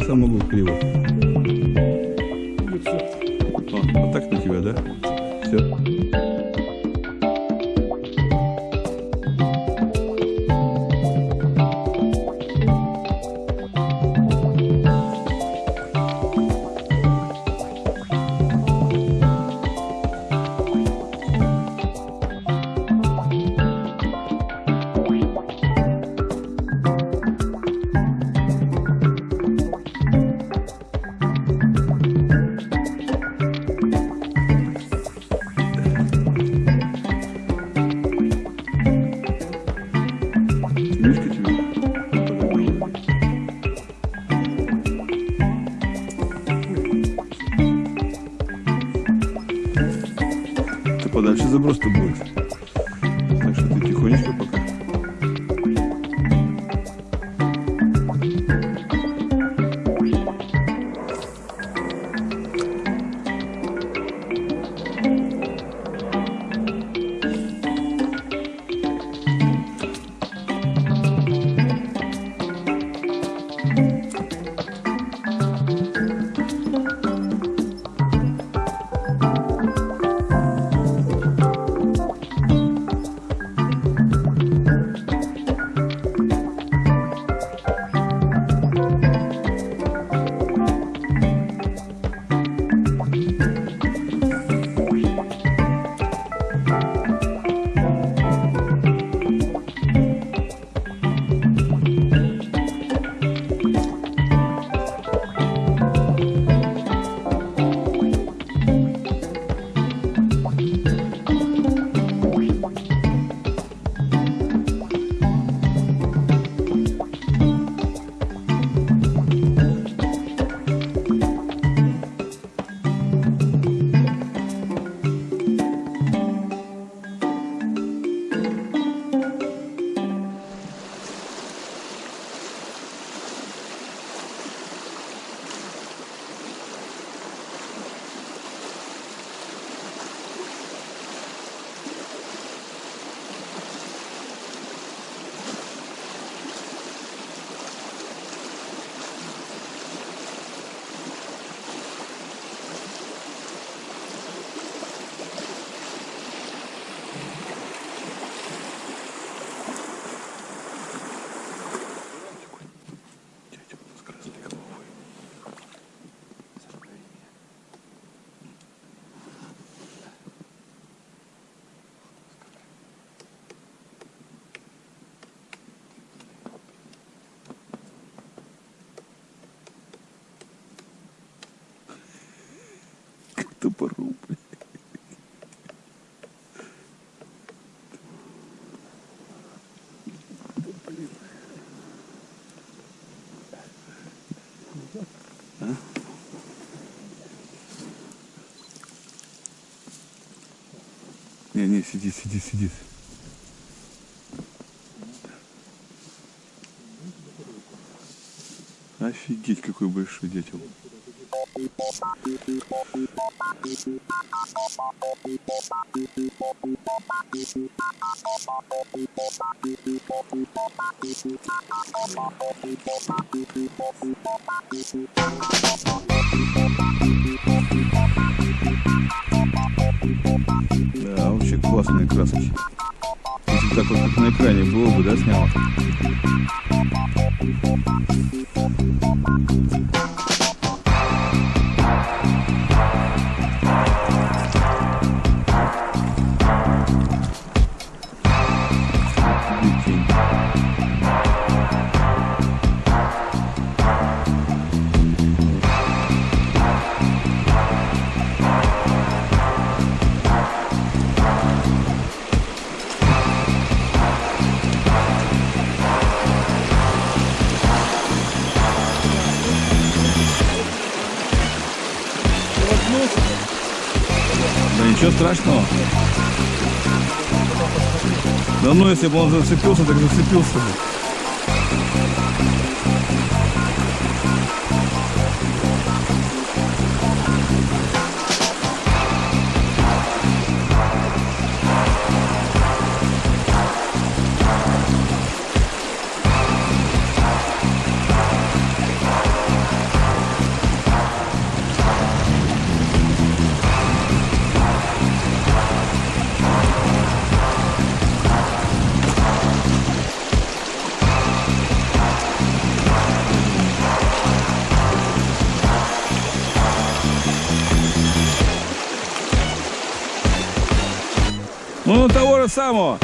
я сам могу криво. Вот. О, вот так на тебя, да? Все. подальше заброс-то Топором, блин. Не, не, сиди, сиди, сиди. Офигеть, какой большой дятел. Да, вообще классные краски. Если так вот как на экране было бы, да, снял? Ничего страшного. Да ну, если бы он зацепился, так зацепился бы. Ну, того же самого.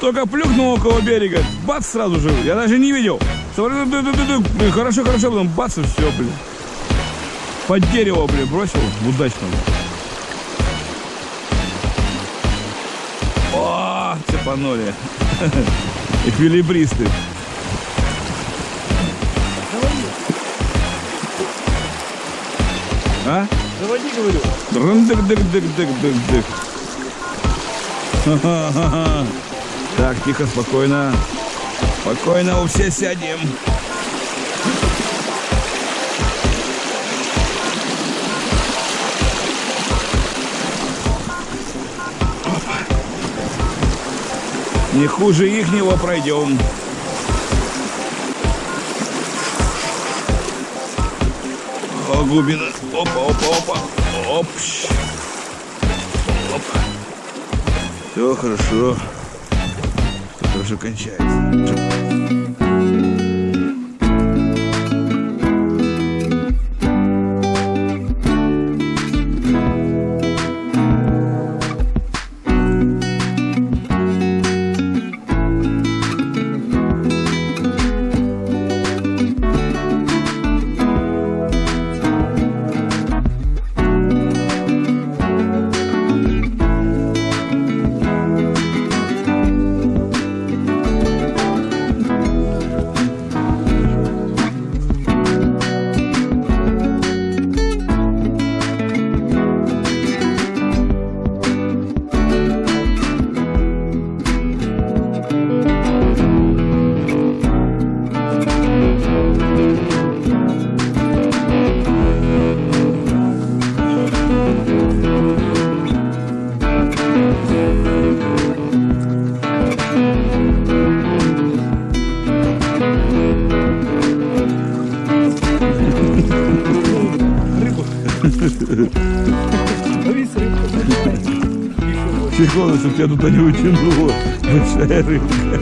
Только плюхнул около берега, бац, сразу же. Я даже не видел. Хорошо, хорошо, потом бац, и все, блин. Под дерево, блин, бросил удачно. О, цепанули. Эквилибристы. А? Заводи, говорю. Рындык-дык-дык-дык-дык-дык. Так, тихо, спокойно. Спокойно, все сядем. Не хуже ихнего пройдем. О, глубина. Опа, опа, опа. Оп. Все хорошо. Все хорошо кончается. Тебя туда не утянуло. Большая рыбка.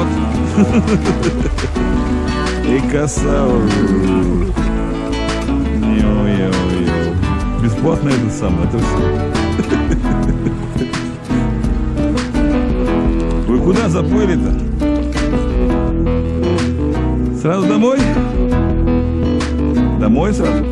Разворот и коса. Йо-йо-йо. Бесплатно это самое, это все. Вы куда заплыли-то? Сразу домой? Домой сразу?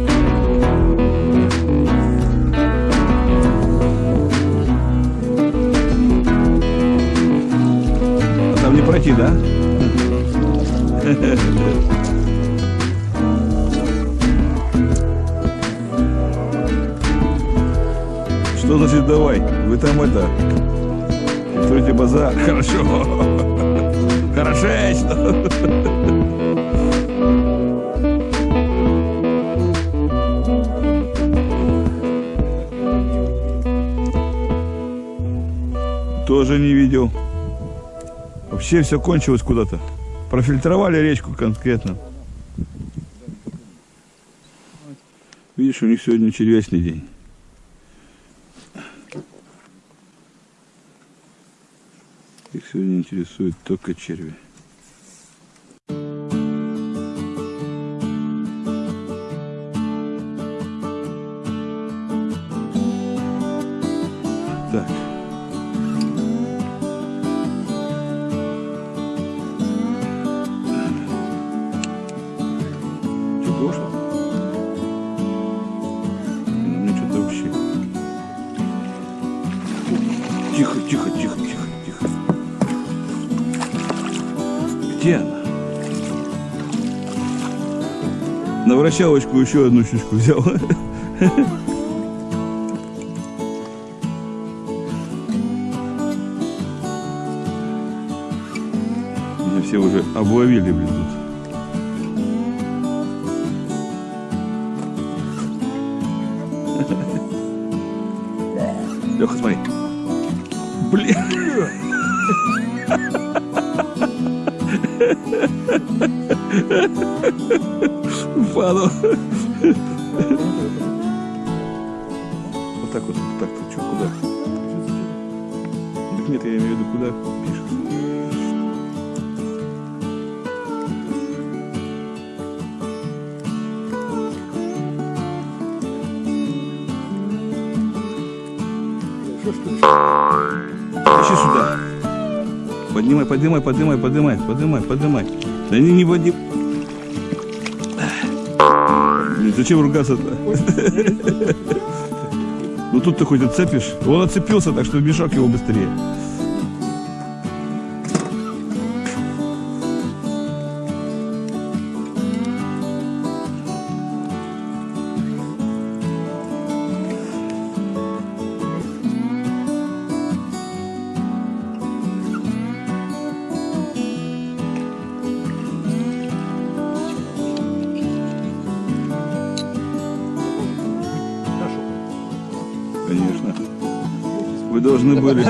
Вы там это... Строите базар. Хорошо. Хорошечно. Тоже не видел. Вообще все кончилось куда-то. Профильтровали речку конкретно. Видишь, у них сегодня червячный день. Их сегодня интересует только черви. Так. Что, дошло? Ну, что-то вообще... Тихо, тихо, тихо, тихо. Где она? На вращалочку еще одну щучку взял. Меня все уже обловили, блин, тут. Леха, смотри. Блин. Упала. Вот так вот, вот так, ты что, куда? Нет, я имею в виду, куда пишешь. Тащи сюда. Поднимай, поднимай, поднимай, поднимай, поднимай, поднимай. Да не, не подним. Зачем ругаться-то? Ну тут ты хоть отцепишь. Он отцепился, так что мешок его быстрее. Вы должны были